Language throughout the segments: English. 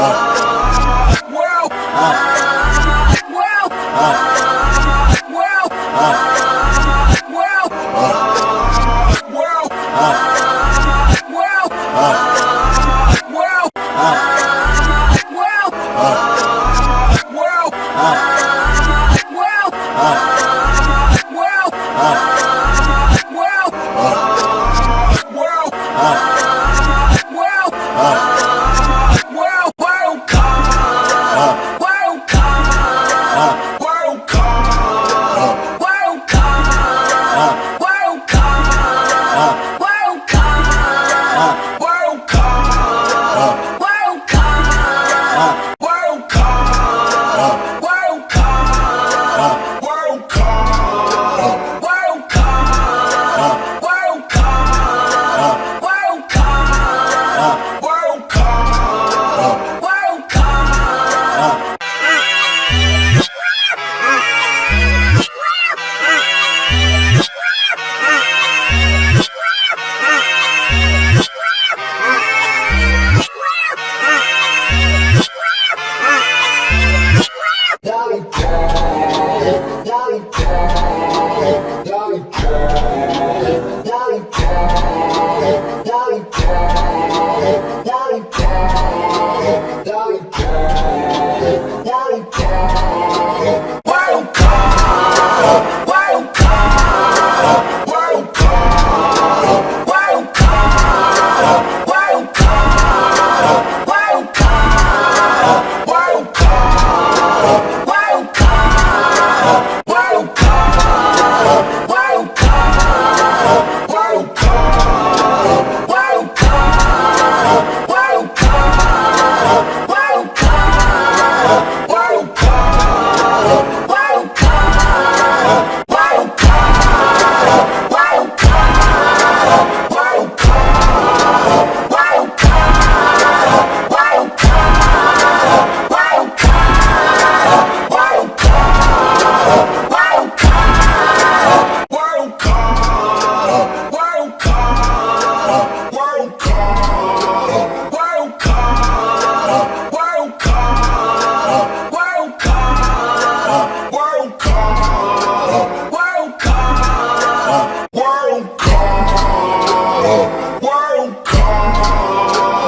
Uh. Won't call, won't call, won't call.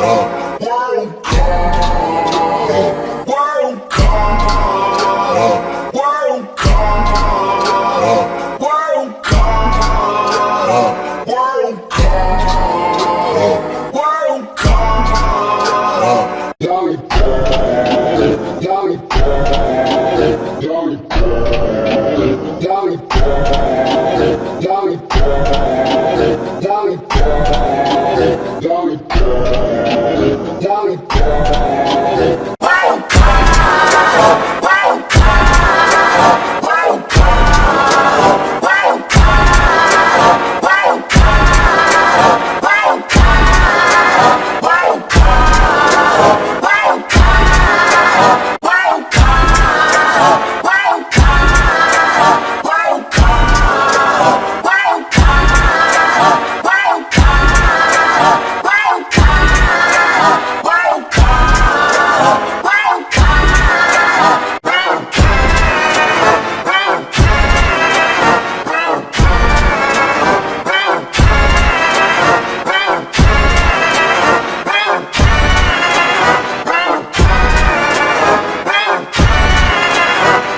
Dolly, Dolly, Dolly, down.